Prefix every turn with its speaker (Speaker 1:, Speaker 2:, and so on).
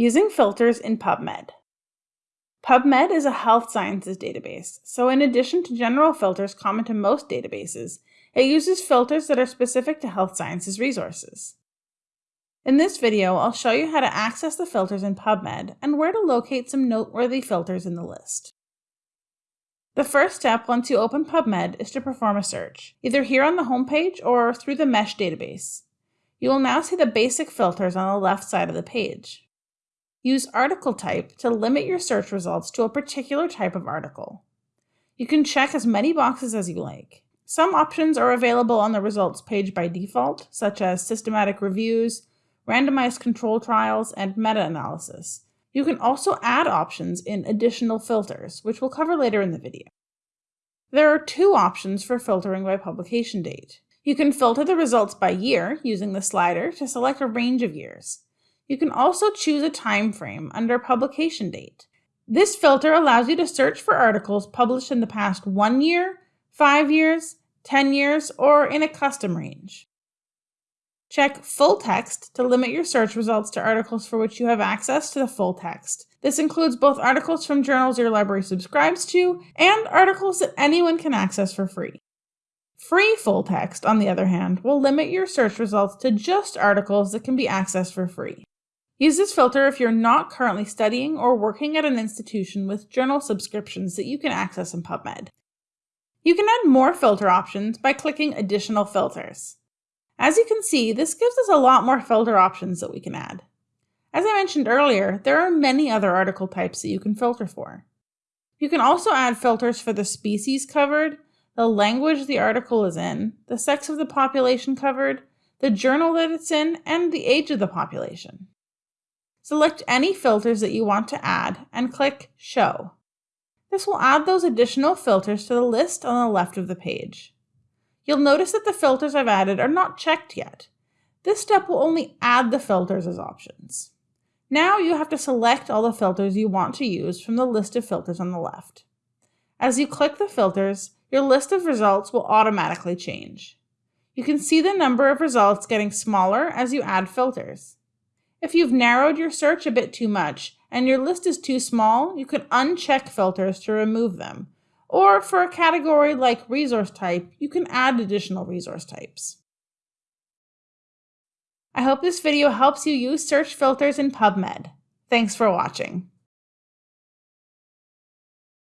Speaker 1: Using filters in PubMed. PubMed is a health sciences database, so in addition to general filters common to most databases, it uses filters that are specific to health sciences resources. In this video, I'll show you how to access the filters in PubMed and where to locate some noteworthy filters in the list. The first step once you open PubMed is to perform a search, either here on the homepage or through the MeSH database. You will now see the basic filters on the left side of the page. Use article type to limit your search results to a particular type of article. You can check as many boxes as you like. Some options are available on the results page by default, such as systematic reviews, randomized control trials, and meta-analysis. You can also add options in additional filters, which we'll cover later in the video. There are two options for filtering by publication date. You can filter the results by year using the slider to select a range of years. You can also choose a time frame under publication date. This filter allows you to search for articles published in the past one year, five years, 10 years, or in a custom range. Check Full Text to limit your search results to articles for which you have access to the full text. This includes both articles from journals your library subscribes to and articles that anyone can access for free. Free full text, on the other hand, will limit your search results to just articles that can be accessed for free. Use this filter if you're not currently studying or working at an institution with journal subscriptions that you can access in PubMed. You can add more filter options by clicking Additional Filters. As you can see, this gives us a lot more filter options that we can add. As I mentioned earlier, there are many other article types that you can filter for. You can also add filters for the species covered, the language the article is in, the sex of the population covered, the journal that it's in, and the age of the population. Select any filters that you want to add and click Show. This will add those additional filters to the list on the left of the page. You'll notice that the filters I've added are not checked yet. This step will only add the filters as options. Now you have to select all the filters you want to use from the list of filters on the left. As you click the filters, your list of results will automatically change. You can see the number of results getting smaller as you add filters. If you've narrowed your search a bit too much and your list is too small, you can uncheck filters to remove them. Or for a category like resource type, you can add additional resource types. I hope this video helps you use search filters in PubMed. Thanks for watching.